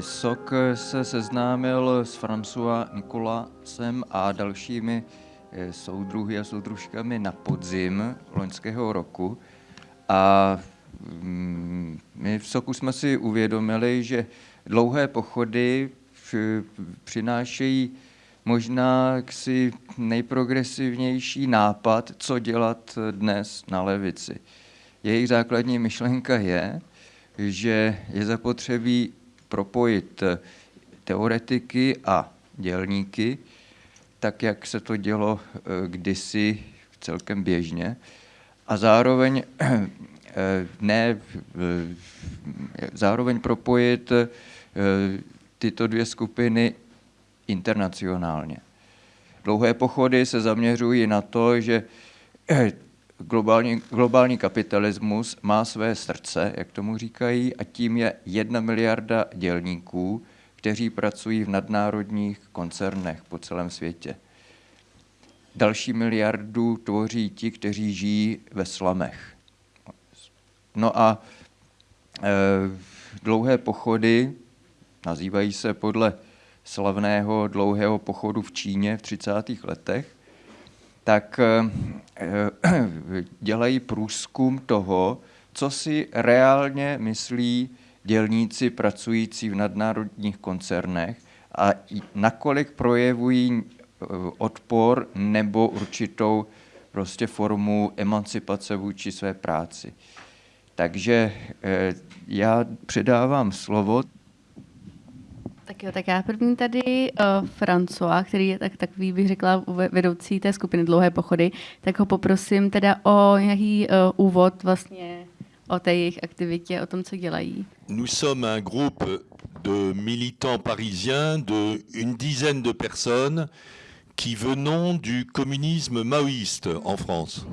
Sok se seznámil s François Nikolasem a dalšími soudruhy a soudružkami na podzim loňského roku. A mm, my v Soku jsme si uvědomili, že dlouhé pochody přinášejí možná si nejprogresivnější nápad, co dělat dnes na levici. Jejich základní myšlenka je, že je zapotřebí propojit teoretiky a dělníky, tak jak se to dělo eh, kdysi celkem běžně, a zároveň eh, ne, zároveň propojit eh, tyto dvě skupiny internacionálně. Dlouhé pochody se zaměřují na to, že globální, globální kapitalismus má své srdce, jak tomu říkají, a tím je jedna miliarda dělníků, kteří pracují v nadnárodních koncernech po celém světě. Další miliardu tvoří ti, kteří žijí ve slamech. No a e, dlouhé pochody nazývají se podle slavného dlouhého pochodu v Číně v 30. letech, tak e, dělají průzkum toho, co si reálně myslí dělníci pracující v nadnárodních koncernech a nakolik projevují eh, odpor nebo určitou prostě formu emancipace vůči své práci. Takže eh, já předávám slovo. Tak jo, tak já první tady uh, François, který je tak, takový, bych řekla, vedoucí té skupiny Dlouhé pochody, tak ho poprosím teda o nějaký uh, úvod vlastně o té jejich aktivitě, o tom, co dělají. Nous sommes un groupe de militants parisiens de une dizaine de personnes qui venons du communisme maoïste en France.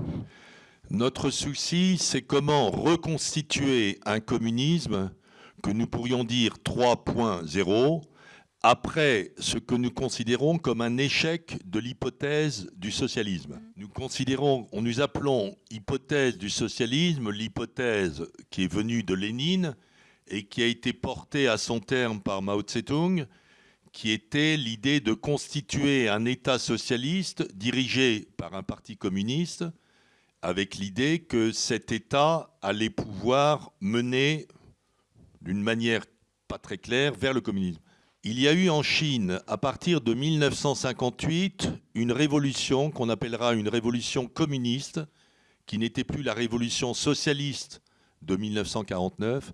Notre souci, c'est comment reconstituer un communisme que nous pourrions dire 3.0 après ce que nous considérons comme un échec de l'hypothèse du socialisme. Nous considérons, nous appelons hypothèse du socialisme l'hypothèse qui est venue de Lénine et qui a été portée à son terme par Mao Tse-tung, qui était l'idée de constituer un État socialiste dirigé par un parti communiste, avec l'idée que cet État allait pouvoir mener d'une manière pas très claire vers le communisme. Il y a eu en Chine, à partir de 1958, une révolution qu'on appellera une révolution communiste, qui n'était plus la révolution socialiste de 1949,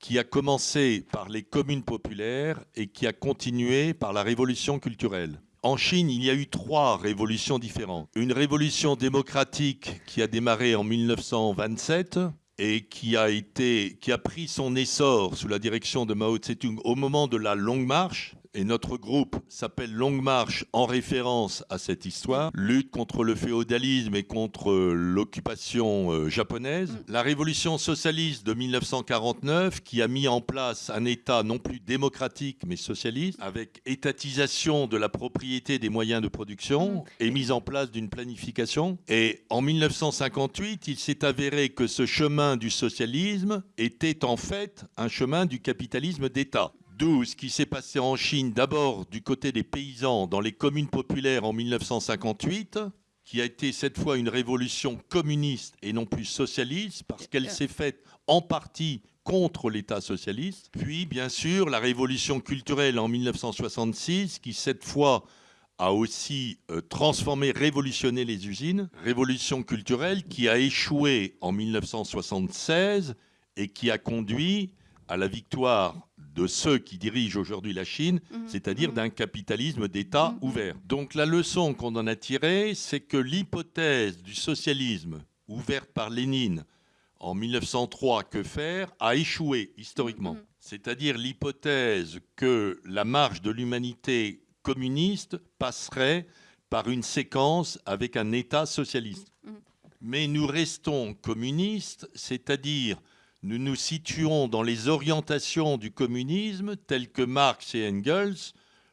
qui a commencé par les communes populaires et qui a continué par la révolution culturelle. En Chine, il y a eu trois révolutions différentes. Une révolution démocratique qui a démarré en 1927, et qui a, été, qui a pris son essor sous la direction de Mao Tse-tung au moment de la Longue Marche, et notre groupe s'appelle Longue Marche en référence à cette histoire, lutte contre le féodalisme et contre l'occupation euh, japonaise. Mm. La révolution socialiste de 1949 qui a mis en place un État non plus démocratique mais socialiste, avec étatisation de la propriété des moyens de production mm. et mise en place d'une planification. Et en 1958, il s'est avéré que ce chemin du socialisme était en fait un chemin du capitalisme d'État. D'où ce qui s'est passé en Chine, d'abord du côté des paysans dans les communes populaires en 1958, qui a été cette fois une révolution communiste et non plus socialiste, parce qu'elle s'est faite en partie contre l'État socialiste. Puis, bien sûr, la révolution culturelle en 1966, qui cette fois a aussi euh, transformé, révolutionné les usines. Révolution culturelle qui a échoué en 1976 et qui a conduit à la victoire de ceux qui dirigent aujourd'hui la Chine, mhm. c'est-à-dire mhm. d'un capitalisme d'État mhm. ouvert. Donc la leçon qu'on en a tirée, c'est que l'hypothèse du socialisme ouverte par Lénine en 1903, que faire, a échoué historiquement. C'est-à-dire l'hypothèse que la marche de l'humanité communiste passerait par une séquence avec un État socialiste. Mais nous restons communistes, c'est-à-dire nous nous situons dans les orientations du communisme telles que Marx et Engels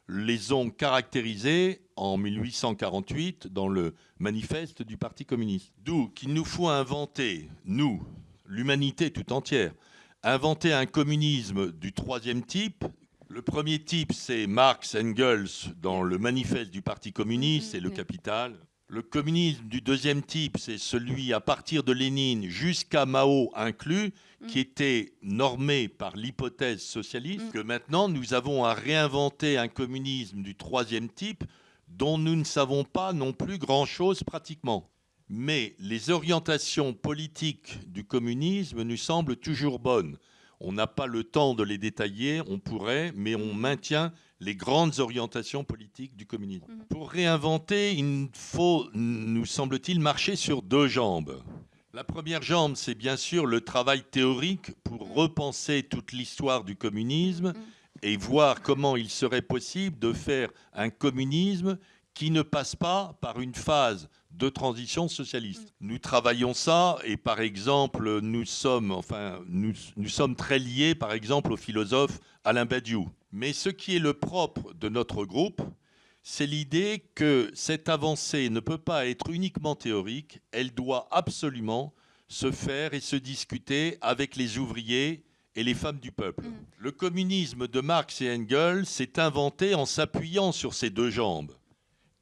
les ont caractérisées en 1848 dans le manifeste du Parti communiste. D'où qu'il nous faut inventer, nous, l'humanité tout entière, inventer un communisme du troisième type Le premier type, c'est Marx Engels dans le manifeste du Parti communiste et le capital. Le communisme du deuxième type, c'est celui à partir de Lénine jusqu'à Mao inclus, qui était normé par l'hypothèse socialiste, Mm. que maintenant nous avons à réinventer un communisme du troisième type dont nous ne savons pas non plus grand-chose pratiquement. Mais les orientations politiques du communisme nous semblent toujours bonnes. On n'a pas le temps de les détailler, on pourrait, mais on maintient les grandes orientations politiques du communisme. Mhm. Pour réinventer, il faut, nous semble-t-il, marcher sur deux jambes. La première jambe, c'est bien sûr le travail théorique pour repenser toute l'histoire du communisme et voir comment il serait possible de faire un communisme qui ne passe pas par une phase de transition socialiste. Nous travaillons ça et par exemple, nous sommes, enfin, nous, nous sommes très liés par exemple au philosophe Alain Badiou. Mais ce qui est le propre de notre groupe, c'est l'idée que cette avancée ne peut pas être uniquement théorique, elle doit absolument se faire et se discuter avec les ouvriers et les femmes du peuple. Mhm. Le communisme de Marx et Engels s'est inventé en s'appuyant sur ces deux jambes.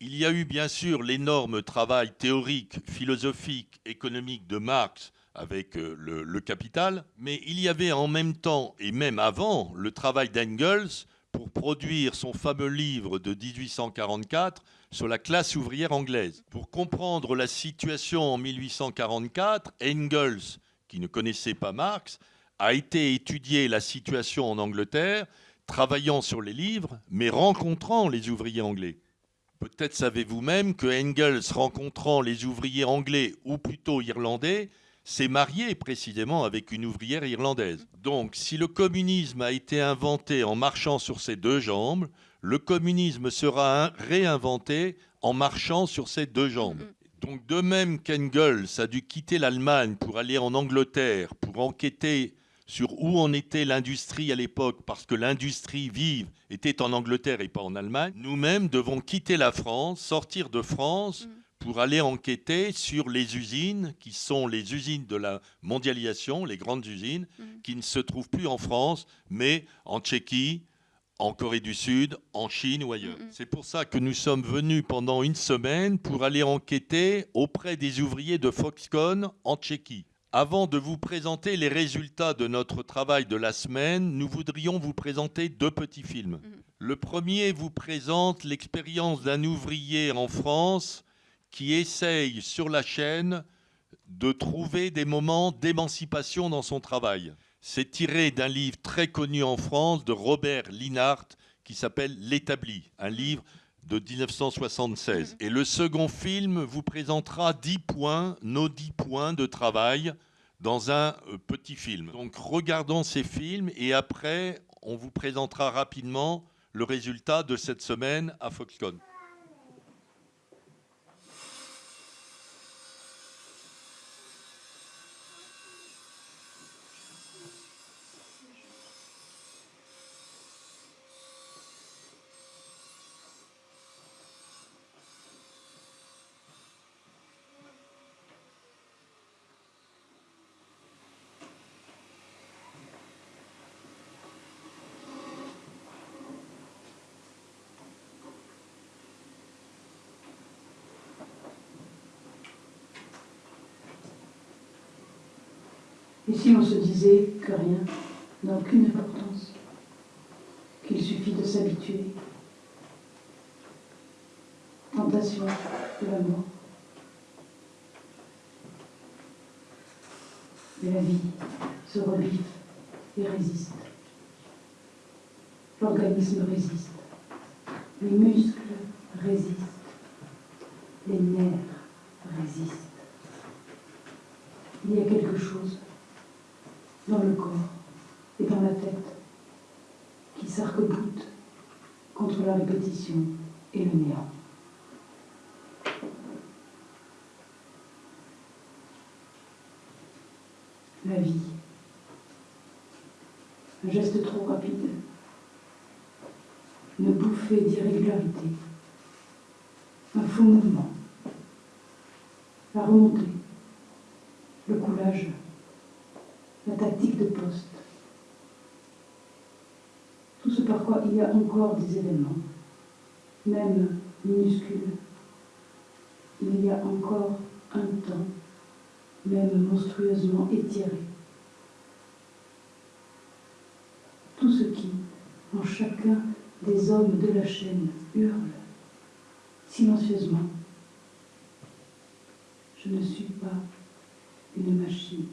Il y a eu bien sûr l'énorme travail théorique, philosophique, économique de Marx avec euh, le, le capital, mais il y avait en même temps, et même avant, le travail d'Engels pour produire son fameux livre de 1844 sur la classe ouvrière anglaise. Pour comprendre la situation en 1844, Engels, qui ne connaissait pas Marx, a été étudier la situation en Angleterre, travaillant sur les livres, mais rencontrant les ouvriers anglais. Peut-être savez-vous même que Engels, rencontrant les ouvriers anglais, ou plutôt irlandais, s'est marié précisément avec une ouvrière irlandaise. Donc, si le communisme a été inventé en marchant sur ses deux jambes, le communisme sera réinventé en marchant sur ses deux jambes. Donc, de même qu'Engels a dû quitter l'Allemagne pour aller en Angleterre, pour enquêter sur où en était l'industrie à l'époque, parce que l'industrie vive était en Angleterre et pas en Allemagne, nous-mêmes devons quitter la France, sortir de France, Mm. Pour aller enquêter sur les usines qui sont les usines de la mondialisation, les grandes usines, Mm. qui ne se trouvent plus en France, mais en Tchéquie, en Corée du Sud, en Chine ou ailleurs. C'est pour ça que nous sommes venus pendant une semaine pour aller enquêter auprès des ouvriers de Foxconn en Tchéquie. Avant de vous présenter les résultats de notre travail de la semaine, nous voudrions vous présenter deux petits films. Mhm. Le premier vous présente l'expérience d'un ouvrier en France qui essaye sur la chaîne de trouver des moments d'émancipation dans son travail. C'est tiré d'un livre très connu en France de Robert Linhart qui s'appelle L'établi, un livre de 1976. Et le second film vous présentera 10 points, nos 10 points de travail dans un euh, petit film. Donc regardons ces films et après on vous présentera rapidement le résultat de cette semaine à Foxconn. Et si on se disait que rien n'a aucune importance, qu'il suffit de s'habituer Tentation de la mort. Mais la vie se revive et résiste. L'organisme résiste. Les muscles résistent. Les nerfs résistent. Il y a quelque chose dans le corps et dans la tête qui s'arc-boute contre la répétition et le néant. La vie. Un geste trop rapide. Une bouffée d'irrégularité. Un faux mouvement. La remontée. Le coulage la tactique de poste. Tout ce par quoi il y a encore des événements, même minuscules. Il y a encore un temps, même monstrueusement étiré. Tout ce qui, en chacun des hommes de la chaîne, hurle silencieusement. Je ne suis pas une machine.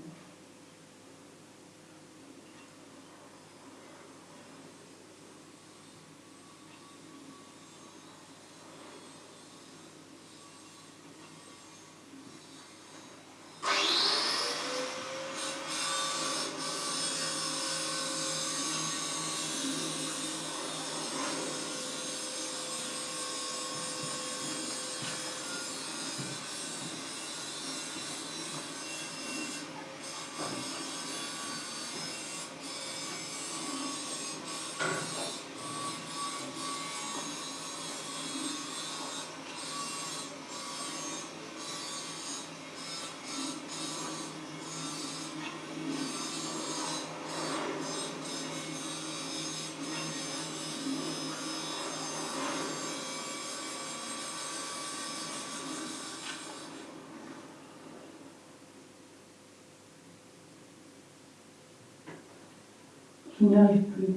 Je n'y arrive plus.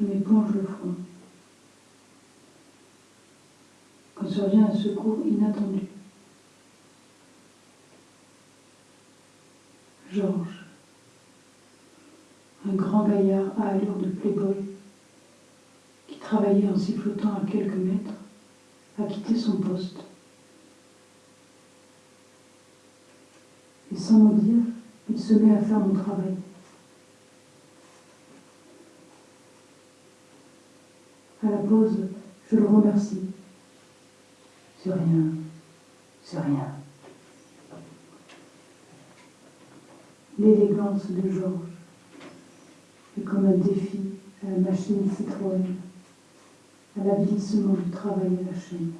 Je m'éponge le front. Quand survient un secours inattendu. Georges, un grand gaillard à allure de playboy, qui travaillait en sifflotant à quelques mètres, a quitté son poste. Et sans me il se met à faire mon travail. À la pause, je le remercie. C'est rien, c'est rien. L'élégance de Georges est comme un défi à la machine Citroën, à l'avilissement du travail à la chaîne.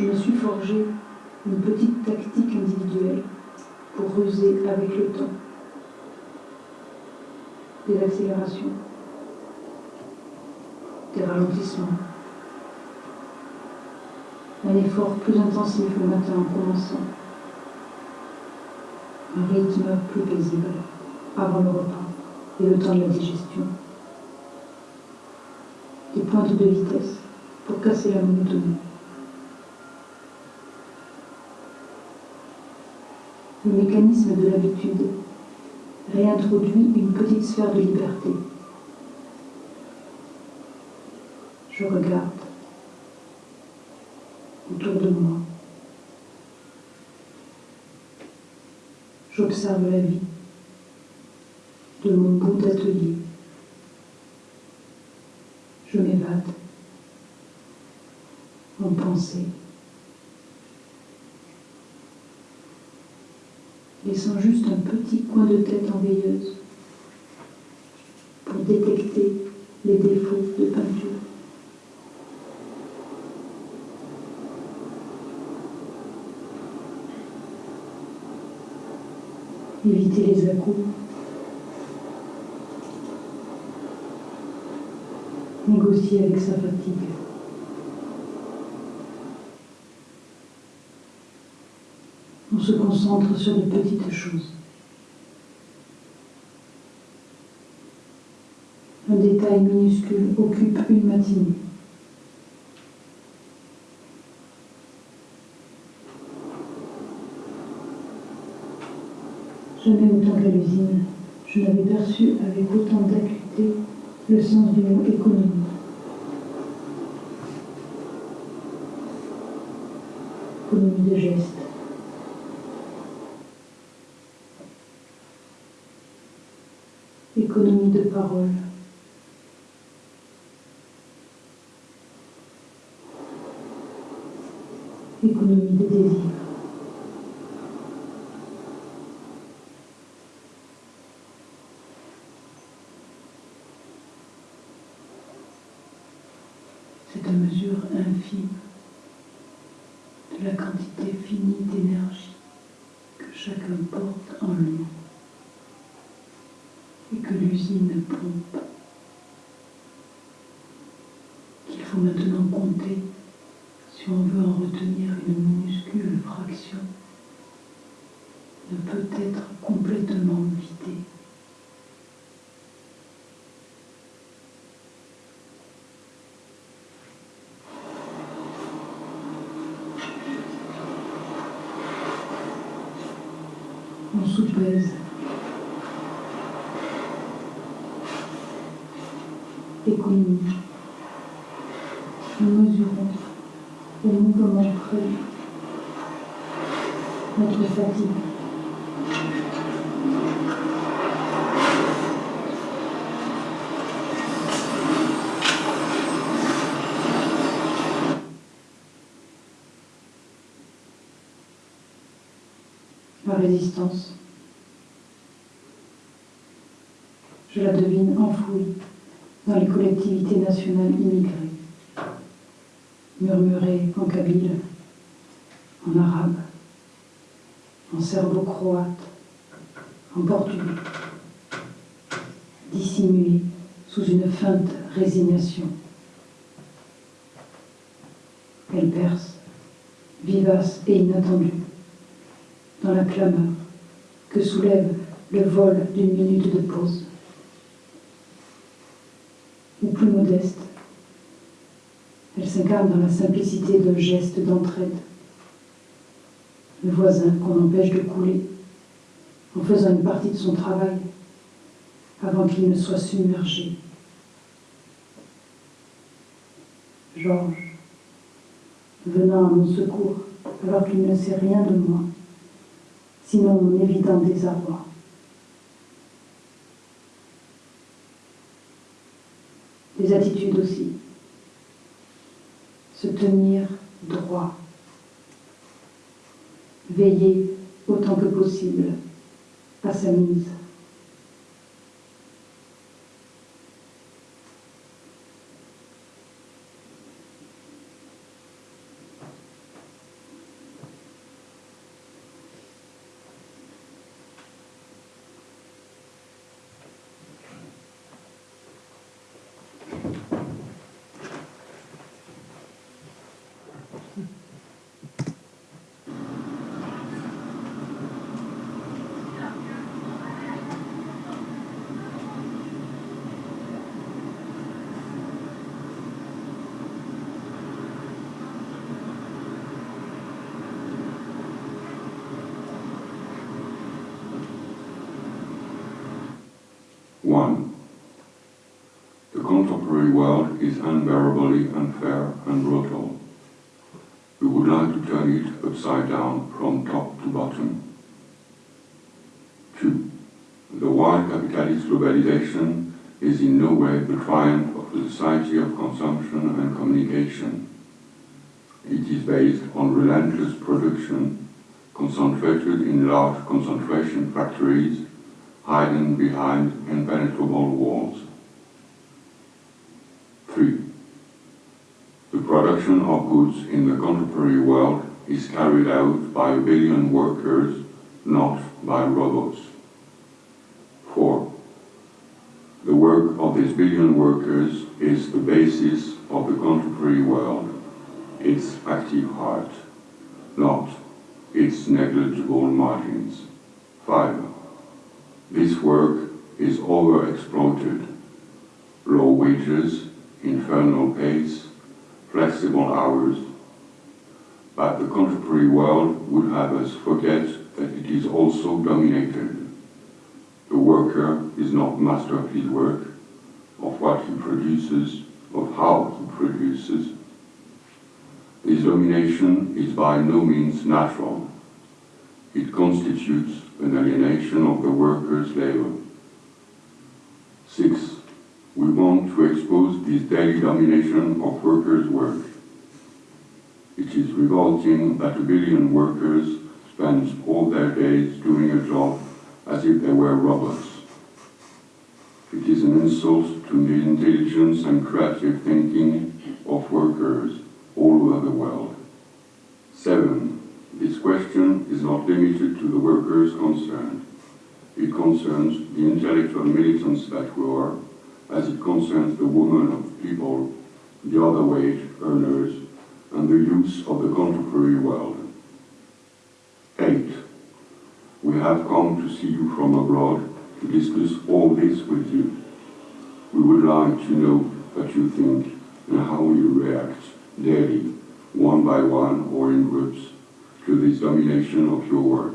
Je me suis forgé une petite tactique individuelle pour ruser avec le temps. Des accélérations, des ralentissements, un effort plus intensif le matin en commençant, un rythme plus paisible avant le repas et le temps de la digestion, des pointes de vitesse pour casser la monotonie. Le mécanisme de l'habitude réintroduit une petite sphère de liberté. Je regarde autour de moi. J'observe la vie de mon bout d'atelier. Je m'évade en pensée. Laissant juste un petit coin de tête en veilleuse pour détecter les défauts de peinture. Éviter les à Négocier avec sa fatigue. on se concentre sur de petites choses. Un détail minuscule occupe une matinée. Jamais autant qu'à l'usine, je n'avais perçu avec autant d'acuité le sens du mot économie. Économie de geste, de parole. Économie de désir. C'est à mesure infime de la quantité finie d'énergie que chacun porte en lui et que l'usine pompe qu'il maintenant compter si on veut en retenir une minuscule fraction ne peut être complètement vidée. On soupèse. Économie. Nous mesurons au mouvement près notre fatigue. La résistance. Je la devine dans les collectivités nationales immigrées, murmurée en kabyle, en arabe, en serbo-croate, en portugais, dissimulée sous une feinte résignation. Elle perce, vivace et inattendue, dans la clameur que soulève le vol d'une minute de pause ou plus modeste. Elle s'incarne dans la simplicité d'un geste d'entraide. Le voisin qu'on empêche de couler en faisant une partie de son travail avant qu'il ne soit submergé. Georges, venant à mon secours alors qu'il ne sait rien de moi, sinon mon évident désarroi. Des attitudes aussi. Se tenir droit. Veiller autant que possible à sa mise. Contemporary world is unbearably unfair and brutal. We would like to turn it upside down from top to bottom. Two, the wild capitalist globalization is in no way the triumph of the society of consumption and communication. It is based on relentless production concentrated in large concentration factories hiding behind impenetrable walls. 3. The production of goods in the contemporary world is carried out by billion workers, not by robots. 4. The work of these billion workers is the basis of the contemporary world, its active heart, not its negligible margins. 5. This work is overexploited. Low wages, infernal pace, flexible hours. But the contemporary world would have us forget that it is also dominated. The worker is not master of his work, of what he produces, of how he produces. This domination is by no means natural. It constitutes an alienation of the worker's labor. Six, we want to expose this daily domination of workers' work. It is revolting that a billion workers spend all their days doing a job as if they were robots. It is an insult to the intelligence and creative thinking of workers all over the world. Seven, this question is not limited to the workers concerned. It concerns the intellectual militants that we are, as it concerns the women of people, the other wage earners, and the youth of the contemporary world. Eight, we have come to see you from abroad to discuss all this with you. We would like to know what you think and how you react daily, one by one or in groups, to this domination of your work.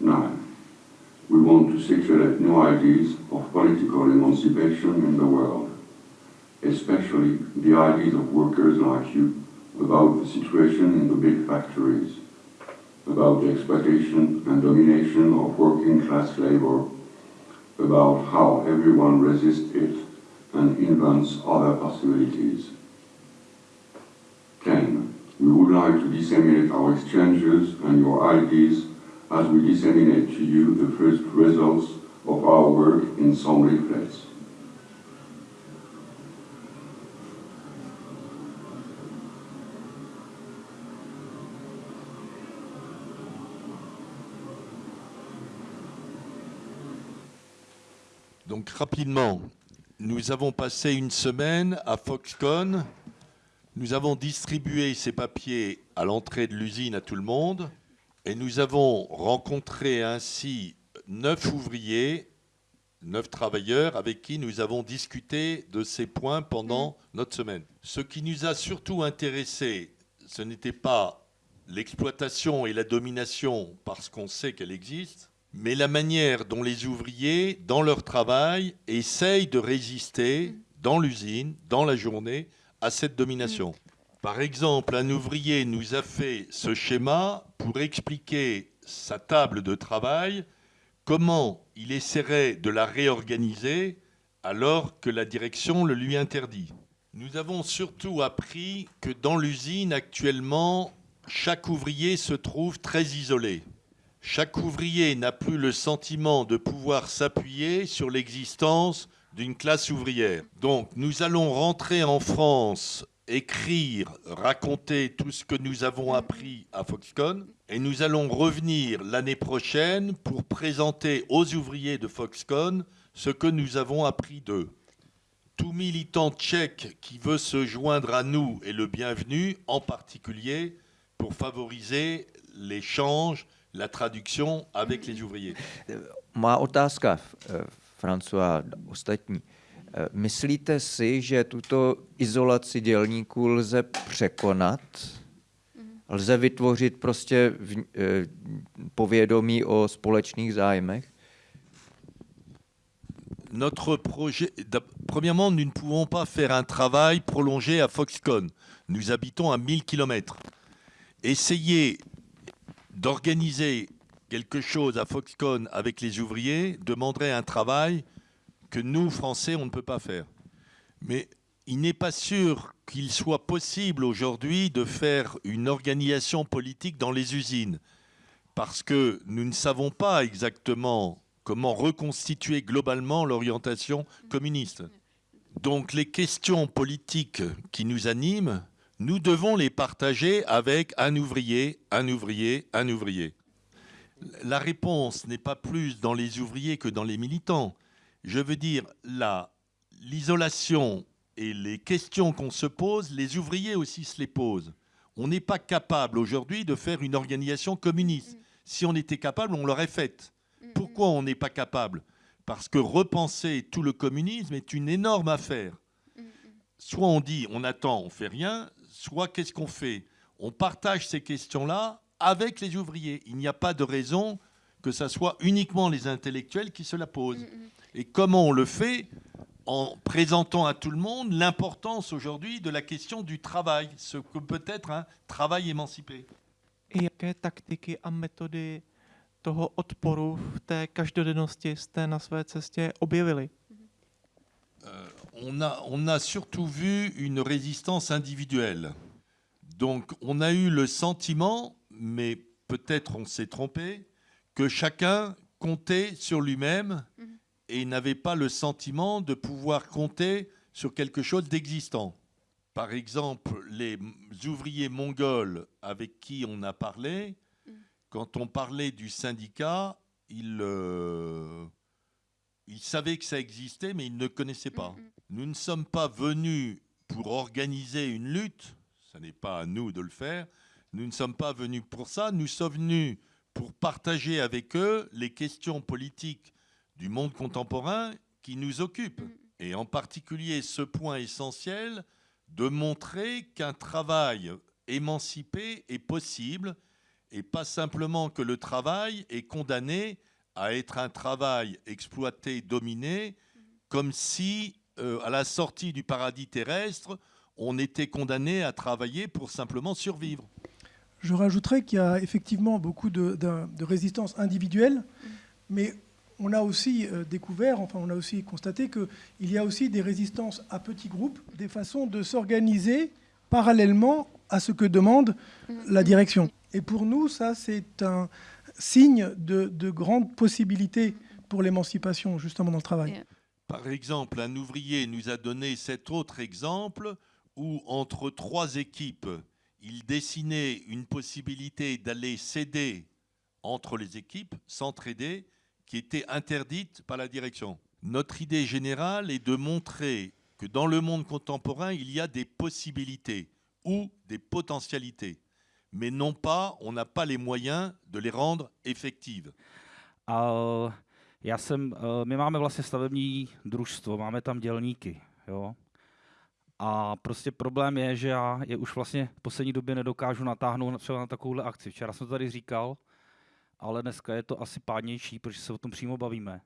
Nine, we want to circulate new ideas of political emancipation in the world, especially the ideas of workers like you about the situation in the big factories, about the exploitation and domination of working class labor, about how everyone resists it and invents other possibilities. 10. We would like to disseminate our exchanges and your ideas as we disseminate to you the first results of our work in some. Donc rapidement, nous avons passé une semaine à Foxconn. Nous avons distribué ces papiers à l'entrée de l'usine à tout le monde. Et nous avons rencontré ainsi neuf ouvriers, neuf travailleurs avec qui nous avons discuté de ces points pendant notre semaine. Ce qui nous a surtout intéressé, ce n'était pas l'exploitation et la domination parce qu'on sait qu'elle existe, mais la manière dont les ouvriers, dans leur travail, essayent de résister dans l'usine, dans la journée, à cette domination. Par exemple, un ouvrier nous a fait ce schéma pour expliquer sa table de travail, comment il essaierait de la réorganiser alors que la direction le lui interdit. Nous avons surtout appris que dans l'usine actuellement, chaque ouvrier se trouve très isolé. Chaque ouvrier n'a plus le sentiment de pouvoir s'appuyer sur l'existence d'une classe ouvrière. Donc nous allons rentrer en France, écrire, raconter tout ce que nous avons appris à Foxconn, et nous allons revenir l'année prochaine pour présenter aux ouvriers de Foxconn ce que nous avons appris d'eux. Tout militant tchèque qui veut se joindre à nous est le bienvenu, en particulier pour favoriser l'échange la traduction avec les ouvriers. Má otázka, eh, François, ostatní. Eh, Myslíte si, že tuto izolaci dělníků lze překonat? Lze vytvořit prostě v, eh, povědomí o společných zájmech? Notre projet, premièrement, nous ne pouvons pas faire un travail prolongé à Foxconn. Nous habitons à 1000 km. Essayer d'organiser quelque chose à Foxconn avec les ouvriers demanderait un travail que nous, Français, on ne peut pas faire. Mais il n'est pas sûr qu'il soit possible aujourd'hui de faire une organisation politique dans les usines, parce que nous ne savons pas exactement comment reconstituer globalement l'orientation communiste. Donc les questions politiques qui nous animent, nous devons les partager avec un ouvrier, un ouvrier, un ouvrier. La réponse n'est pas plus dans les ouvriers que dans les militants. Je veux dire, la- l'isolation et les questions qu'on se pose, les ouvriers aussi se les posent. On n'est pas capable aujourd'hui de faire une organisation communiste. Si on était capable, on l'aurait faite. Pourquoi on n'est pas capable? Parce que repenser tout le communisme est une énorme affaire. Soit on dit on attend, on fait rien, soit qu'est-ce qu'on fait? On partage ces questions-là avec les ouvriers. Il n'y a pas de raison que ce soit uniquement les intellectuels qui se la posent. Et comment on le fait En présentant à tout le monde l'importance aujourd'hui de la question du travail, ce que peut être un travail émancipé? I jaké taktiky a metody toho odporu v té každodennosti jste na své cestě objevili? Euh, on, a, on a surtout vu une résistance individuelle. Donc on a eu le sentiment, mais peut-être on s'est trompé, que chacun comptait sur lui-même et n'avait pas le sentiment de pouvoir compter sur quelque chose d'existant. Par exemple, les ouvriers mongols avec qui on a parlé, quand on parlait du syndicat, ils, euh, ils savaient que ça existait, mais ils ne connaissaient pas. Nous ne sommes pas venus pour organiser une lutte, ce n'est pas à nous de le faire, nous ne sommes pas venus pour ça, nous sommes venus pour partager avec eux les questions politiques du monde contemporain qui nous occupent. Et en particulier ce point essentiel de montrer qu'un travail émancipé est possible et pas simplement que le travail est condamné à être un travail exploité, dominé, comme si, euh, à la sortie du paradis terrestre, on était condamné à travailler pour simplement survivre. Je rajouterais qu'il y a effectivement beaucoup de, de- de résistance individuelle, mais on a aussi euh, découvert, enfin on a aussi constaté qu'il y a aussi des résistances à petits groupes, des façons de s'organiser parallèlement à ce que demande la direction. Et pour nous, ça c'est un signe de, de grandes possibilités pour l'émancipation justement dans le travail. Yeah. Par exemple, un ouvrier nous a donné cet autre exemple où, entre trois équipes, il dessinait une possibilité d'aller s'aider entre les équipes, s'entraider, qui était interdite par la direction. Notre idée générale est de montrer que dans le monde contemporain, il y a des possibilités ou des potentialités, mais non pas, on n'a pas les moyens de les rendre effectives. A já jsem, eh, my máme vlastně stavební družstvo, máme tam dělníky, jo? A prostě problém je, že já je už vlastně v poslední době nedokážu natáhnout na- třeba na takovouhle akci. Včera jsem to tady říkal, ale dneska je to asi pádnější, protože se o tom přímo bavíme.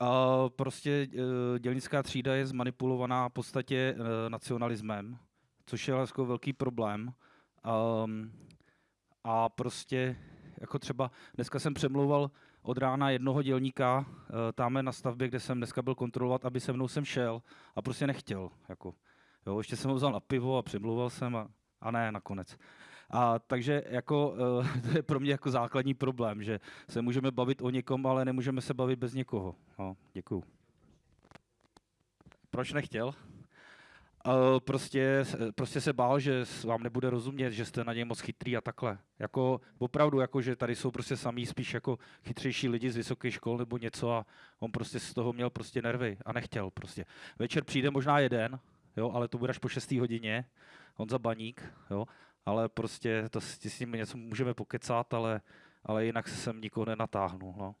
A prostě eh, dělnická třída je zmanipulovaná v podstatě eh, nacionalismem, což je jako velký problém. Um, a prostě jako třeba dneska jsem přemlouval od rána jednoho dělníka uh, tamhle na stavbě, kde jsem dneska byl kontrolovat, aby se mnou sem šel a prostě nechtěl. Jako, jo, ještě jsem ho vzal na pivo a přemlouval jsem a, a ne nakonec. A takže jako, uh, to je pro mě jako základní problém, že se můžeme bavit o někom, ale nemůžeme se bavit bez někoho. No, děkuju. Proč nechtěl? Uh, prostě, prostě se bál, že vám nebude rozumět, že jste na něj moc chytrý a takhle. Jako opravdu, jako že tady jsou prostě samý spíš jako chytřejší lidi z vysoké škol nebo něco a on prostě z toho měl prostě nervy a nechtěl prostě. Večer přijde možná jeden, jo, ale to bude až po 6. hodině, on za baník, jo, ale prostě to s, s ním něco můžeme pokecat, ale, ale jinak se sem nikoho nenatáhnu, no.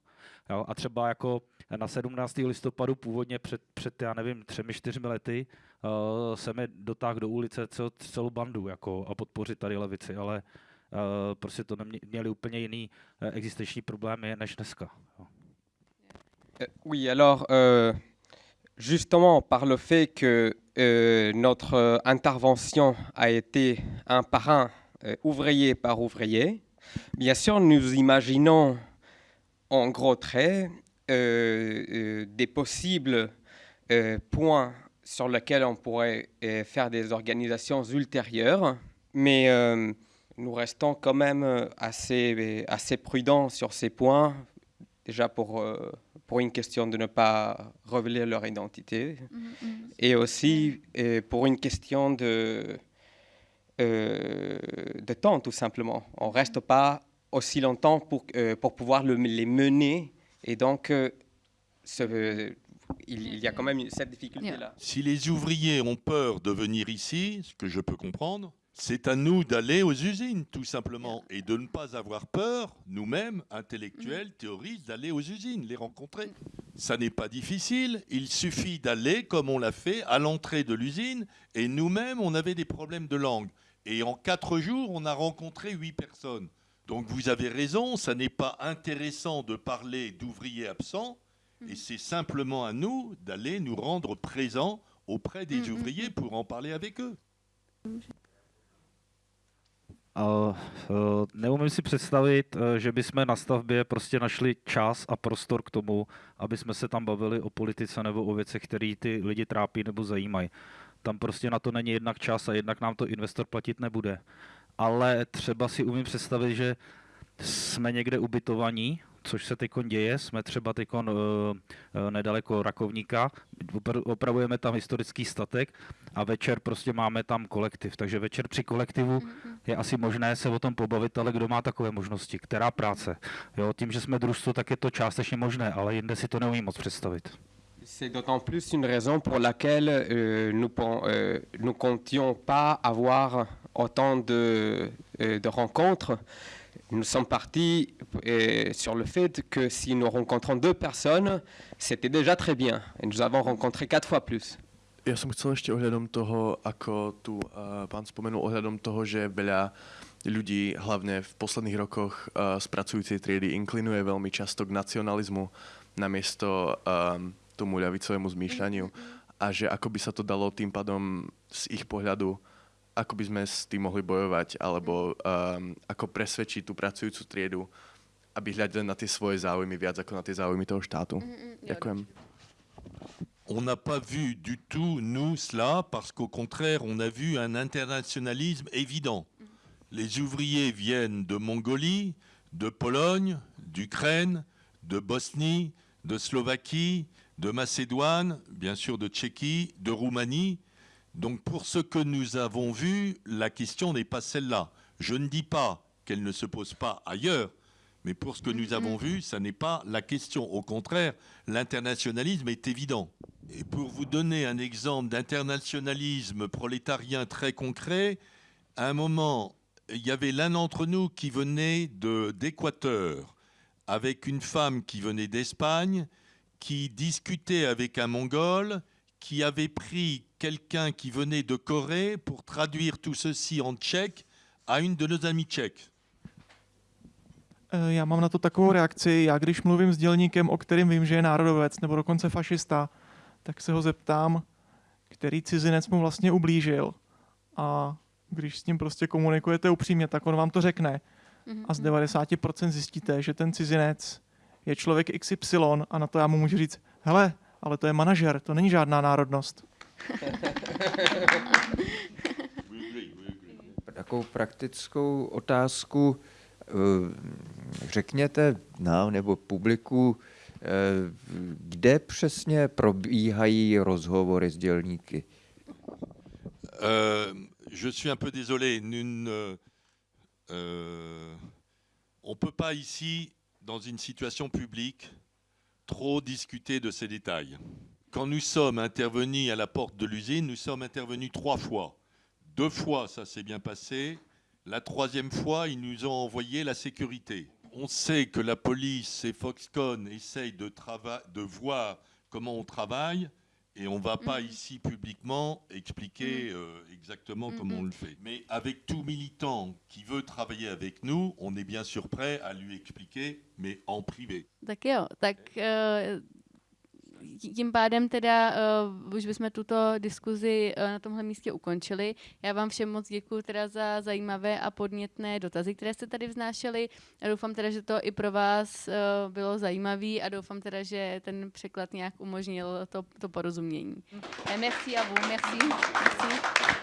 Jo, a třeba jako na 17. listopadu původně před, před já nevím, třemi, čtyřmi lety uh, se mi dotáhl do ulice cel, celou bandu jako, a podpořit tady levici, ale uh, prostě to nemě, měli úplně jiný uh, existenční problémy než dneska. Jo. Euh, Oui, alors, euh, justement, par le fait que euh, notre euh, intervention a été un par un, euh, ouvrier par ouvrier, bien sûr, nous imaginons en gros traits des possibles points sur lesquels on pourrait faire des organisations ultérieures, mais nous restons quand même assez, assez prudents sur ces points, déjà pour, pour une question de ne pas révéler leur identité, et aussi euh, pour une question de, euh, de temps, tout simplement. On ne reste pas aussi longtemps pour, euh, pour pouvoir le- les mener, et donc euh, ce- il, il y a quand même cette difficulté-là. Si les ouvriers ont peur de venir ici, ce que je peux comprendre, c'est à nous d'aller aux usines, tout simplement, et de ne pas avoir peur, nous-mêmes, intellectuels, théoristes, d'aller aux usines, les rencontrer. Ça n'est pas difficile, il suffit d'aller, comme on l'a fait, à l'entrée de l'usine, et nous-mêmes, on avait des problèmes de langue. Et en quatre jours, on a rencontré huit personnes. Donc vous avez raison, ça n'est pas intéressant de parler d'ouvriers absents, et c'est simplement à nous d'aller nous rendre présents auprès des ouvriers pour en parler avec eux. Uh, neumím si představit, uh, že bychom na stavbě prostě našli čas a prostor k tomu, aby jsme se tam bavili o politice nebo o věcech, které ty lidi trápí nebo zajímají. Tam prostě na to není jednak čas a jednak nám to investor platit nebude. Ale třeba si umím představit, že jsme někde ubytovaní, což se teď děje. Jsme třeba teď uh, nedaleko Rakovníka, opravujeme tam historický statek a večer prostě máme tam kolektiv. Takže večer při kolektivu mm-hmm. je asi možné se o tom pobavit, ale kdo má takové možnosti? Která práce? Jo, tím, že jsme družstvo, tak je to částečně možné, ale jinde si to neumím moc představit. C'est d'autant plus une raison pour laquelle euh, nous, euh, nous comptions pas avoir autant de, euh, de rencontres nous sommes partis euh, sur le fait que si nous rencontrons deux personnes, c'était déjà très bien. Et nous avons rencontré quatre fois plus. Ja som chcel ešte ohľadom toho, ako tu uh, pán spomenul, ohľadom toho, že veľa ľudí, hlavne v posledných rokoch uh, z pracujúcej triedy, inklinuje veľmi často k nacionalizmu namiesto um, tomu ľavicovému zmýšľaniu a že ako by sa to dalo tým pádom z ich pohľadu ako by sme s tým mohli bojovať, alebo um, ako presvedčiť tú pracujúcu triedu, aby hľadali na tie svoje záujmy viac ako na tie záujmy toho štátu. Mm-hmm, Ďakujem. On n'a pas vu du tout, nous, cela, parce qu'au contraire, on a vu un internationalisme évident. Mm. Les ouvriers viennent de Mongolie, de Pologne, d'Ukraine, de Bosnie, de Slovaquie, de Macédoine, bien sûr de Tchéquie, de Roumanie. Donc pour ce que nous avons vu, la question n'est pas celle-là. Je ne dis pas qu'elle ne se pose pas ailleurs, mais pour ce que nous avons vu, ça n'est pas la question. Au contraire, l'internationalisme est évident. Et pour vous donner un exemple d'internationalisme prolétarien très concret, à un moment, il y avait l'un d'entre nous qui venait d'Équateur, avec une femme qui venait d'Espagne, qui discutait avec un Mongol, qui avait pris quelqu'un qui venait de Corée pour traduire tout ceci en tchèque à une de nos amies tchèques. Eh, já mám na to takovou reakci. Já když mluvím s dělníkem, o kterým vím, že je národovec nebo dokonce fašista, tak se ho zeptám, který cizinec mu vlastně ublížil. A když s ním prostě komunikujete upřímně, tak on vám to řekne. Mhm, a z 90% mhm. zjistíte, že ten cizinec je člověk XY a na to já mu můžu říct, hele, ale to je manažer, to není žádná národnost. Takovou praktickou otázku eh, řekněte nám nebo publiku, eh, kde přesně probíhají rozhovory s dělníky? Uh, je suis un peu désolé. Nous, euh, on peut pas ici, dans une situation publique, trop discuter de ces détails. Quand nous sommes intervenus à la porte de l'usine, nous sommes intervenus trois fois. Deux fois, ça s'est bien passé. La troisième fois, ils nous ont envoyé la sécurité. On sait que la police et Foxconn essayent de, de voir comment on travaille. Et on ne va pas mm. ici publiquement expliquer mm. euh, exactement mm, comment on le fait. Mais avec tout militant qui veut travailler avec nous, on est bien sûr prêt à lui expliquer, mais en privé. D'accord. Tím pádem teda uh, už bychom tuto diskuzi uh, na tomhle místě ukončili. Já vám všem moc děkuji teda za zajímavé a podnětné dotazy, které jste tady vznášeli. A doufám teda, že to i pro vás uh, bylo zajímavé a doufám teda, že ten překlad nějak umožnil to, to porozumění. Merci a vous, merci. merci.